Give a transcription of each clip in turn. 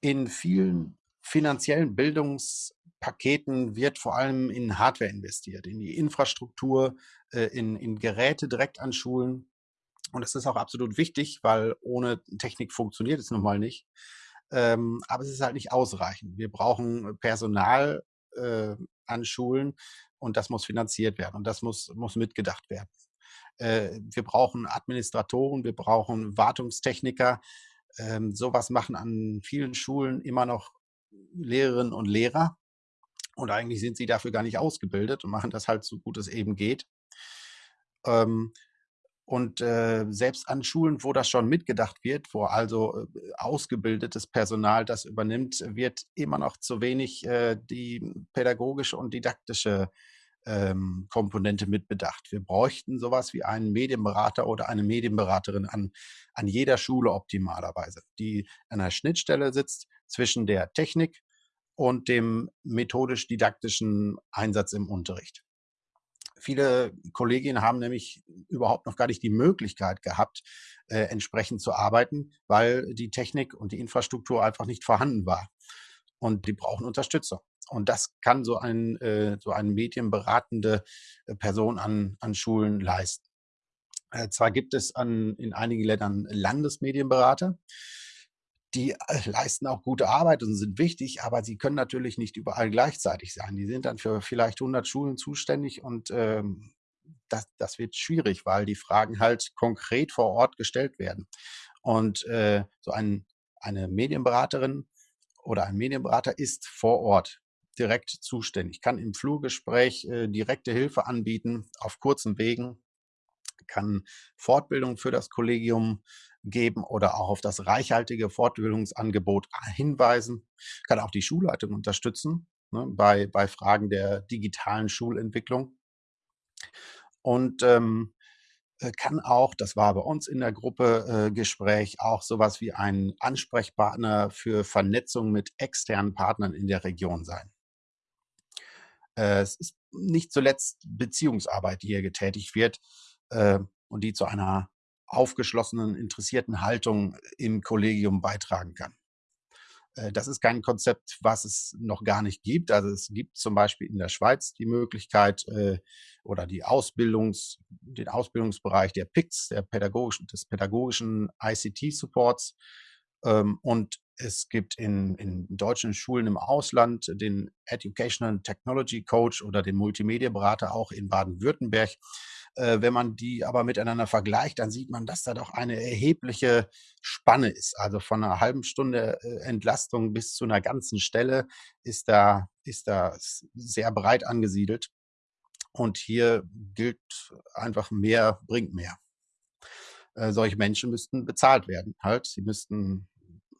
In vielen finanziellen Bildungspaketen wird vor allem in Hardware investiert, in die Infrastruktur, äh, in in Geräte direkt an Schulen. Und das ist auch absolut wichtig, weil ohne Technik funktioniert es nun mal nicht. Ähm, aber es ist halt nicht ausreichend. Wir brauchen Personal, äh, an Schulen und das muss finanziert werden und das muss muss mitgedacht werden. Äh, wir brauchen Administratoren, wir brauchen Wartungstechniker. Ähm, so machen an vielen Schulen immer noch Lehrerinnen und Lehrer und eigentlich sind sie dafür gar nicht ausgebildet und machen das halt so gut es eben geht. Ähm, und, äh, selbst an Schulen, wo das schon mitgedacht wird, wo also, äh, ausgebildetes Personal das übernimmt, wird immer noch zu wenig, äh, die pädagogische und didaktische, ähm, Komponente mitbedacht. Wir bräuchten sowas wie einen Medienberater oder eine Medienberaterin an an jeder Schule optimalerweise, die an der Schnittstelle sitzt zwischen der Technik und dem methodisch-didaktischen Einsatz im Unterricht. Viele Kolleginnen haben nämlich überhaupt noch gar nicht die Möglichkeit gehabt, äh, entsprechend zu arbeiten, weil die Technik und die Infrastruktur einfach nicht vorhanden war. Und die brauchen Unterstützung. Und das kann so ein äh, so eine medienberatende äh, Person an an Schulen leisten. Äh, zwar gibt es an in einigen Ländern Landesmedienberater, die, äh, leisten auch gute Arbeit und sind wichtig, aber sie können natürlich nicht überall gleichzeitig sein. Die sind dann für vielleicht 100 Schulen zuständig und, ähm, das das wird schwierig, weil die Fragen halt konkret vor Ort gestellt werden. Und, äh, so ein eine Medienberaterin oder ein Medienberater ist vor Ort direkt zuständig, kann im Flurgespräch, äh, direkte Hilfe anbieten auf kurzen Wegen, kann Fortbildung für das Kollegium geben oder auch auf das reichhaltige Fortbildungsangebot hinweisen, kann auch die Schulleitung unterstützen, ne, bei bei Fragen der digitalen Schulentwicklung. Und, ähm, äh, kann auch, das war bei uns in der Gruppe, äh, Gespräch, auch sowas wie ein Ansprechpartner für Vernetzung mit externen Partnern in der Region sein. Äh, es ist nicht zuletzt Beziehungsarbeit, die hier getätigt wird, äh, und die zu einer aufgeschlossenen, interessierten Haltung im Kollegium beitragen kann. Äh, das ist kein Konzept, was es noch gar nicht gibt. Also, es gibt zum Beispiel in der Schweiz die Möglichkeit, äh, oder die Ausbildungs den Ausbildungsbereich der PICS, der pädagogischen des pädagogischen ICT-Supports. Ähm, und es gibt in in deutschen Schulen im Ausland den Educational Technology Coach oder den Multimedienberater auch in Baden-Württemberg. Äh, wenn man die aber miteinander vergleicht, dann sieht man, dass da doch eine erhebliche Spanne ist. Also von 'ner halben Stunde, äh, Entlastung bis zu 'ner ganzen Stelle ist da ist da sehr breit angesiedelt. Und hier gilt einfach mehr bringt mehr. Äh, solche Menschen müssten bezahlt werden halt. Sie müssten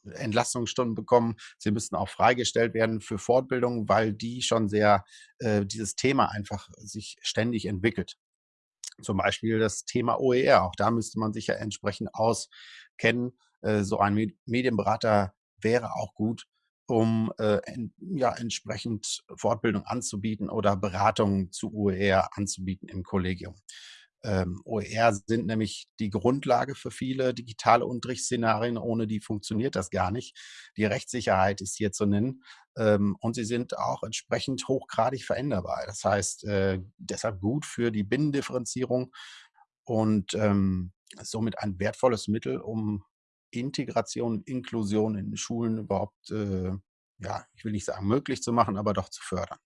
Entlastungsstunden bekommen. Sie müssten auch freigestellt werden für Fortbildungen, weil die schon sehr äh, dieses Thema einfach sich ständig entwickelt. Zum Beispiel das Thema OER. Auch da müsste man sich ja entsprechend auskennen. Äh, so ein Med Medienberater wäre auch gut, um, äh, ja, entsprechend Fortbildung anzubieten oder Beratung zu OER anzubieten im Kollegium. Ähm, OER sind nämlich die Grundlage für viele digitale Unterrichtsszenarien. Ohne die funktioniert das gar nicht. Die Rechtssicherheit ist hier zu nennen, ähm, und sie sind auch entsprechend hochgradig veränderbar. Das heißt, äh, deshalb gut für die Binnendifferenzierung und, ähm, somit ein wertvolles Mittel, um Integration, Inklusion in Schulen überhaupt, äh, ja, ich will nicht sagen möglich zu machen, aber doch zu fördern.